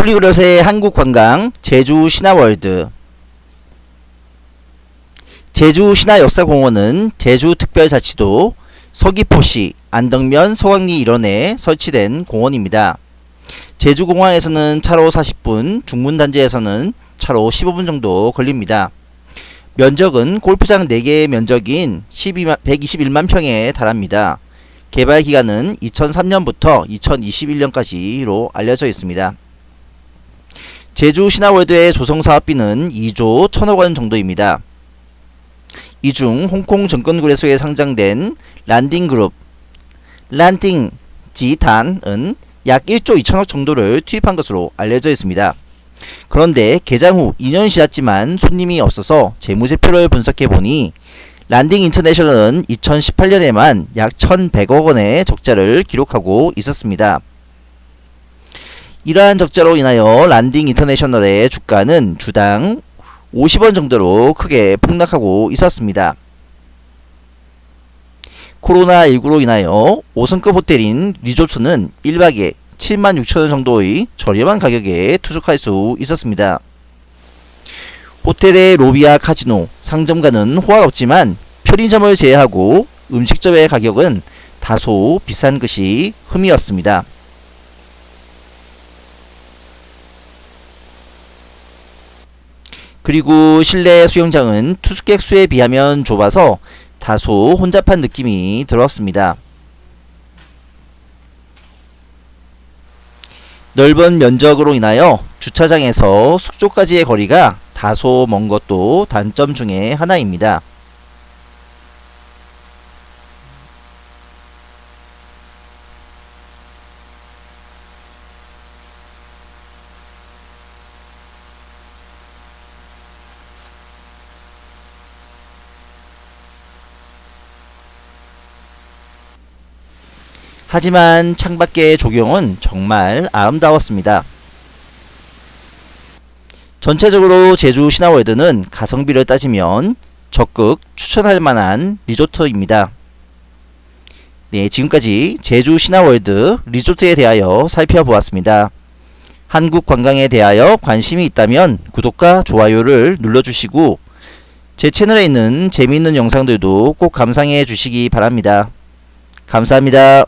폴리그롯의 한국관광 제주 신화월드 제주 신화역사공원은 제주특별자치도 서귀포시 안덕면 서강리 일원에 설치된 공원입니다. 제주공항에서는 차로 40분, 중문단지에서는 차로 15분 정도 걸립니다. 면적은 골프장 4개의 면적인 12만, 121만 평에 달합니다. 개발 기간은 2003년부터 2021년까지로 알려져 있습니다. 제주 신화월드의 조성 사업비는 2조 1천억원 정도입니다. 이 중 홍콩 증권거래소에 상장된 란딩그룹 란딩 지단은 약 1조 2천억 정도를 투입한 것으로 알려져 있습니다. 그런데 개장 후 2년 지났지만 손님이 없어서 재무제표를 분석해보니 란딩 인터내셔널은 2018년에만 약 1100억 원의 적자를 기록하고 있었습니다. 이러한 적자로 인하여 란딩 인터내셔널의 주가는 주당 50원 정도로 크게 폭락하고 있었습니다. 코로나19로 인하여 5성급 호텔인 리조트는 1박에 7만 6천원 정도의 저렴한 가격에 투숙할 수 있었습니다. 호텔의 로비와 카지노, 상점가는 호화롭지만 편의점을 제외하고 음식점의 가격은 다소 비싼 것이 흠이었습니다. 그리고 실내 수영장은 투숙객 수에 비하면 좁아서 다소 혼잡한 느낌이 들었습니다. 넓은 면적으로 인하여 주차장에서 숙소까지의 거리가 다소 먼 것도 단점 중의 하나입니다. 하지만 창밖의 조경은 정말 아름다웠습니다. 전체적으로 제주 신화월드는 가성비를 따지면 적극 추천할 만한 리조트입니다. 네, 지금까지 제주 신화월드 리조트에 대하여 살펴보았습니다. 한국 관광에 대하여 관심이 있다면 구독과 좋아요를 눌러주시고 제 채널에 있는 재미있는 영상들도 꼭 감상해 주시기 바랍니다. 감사합니다.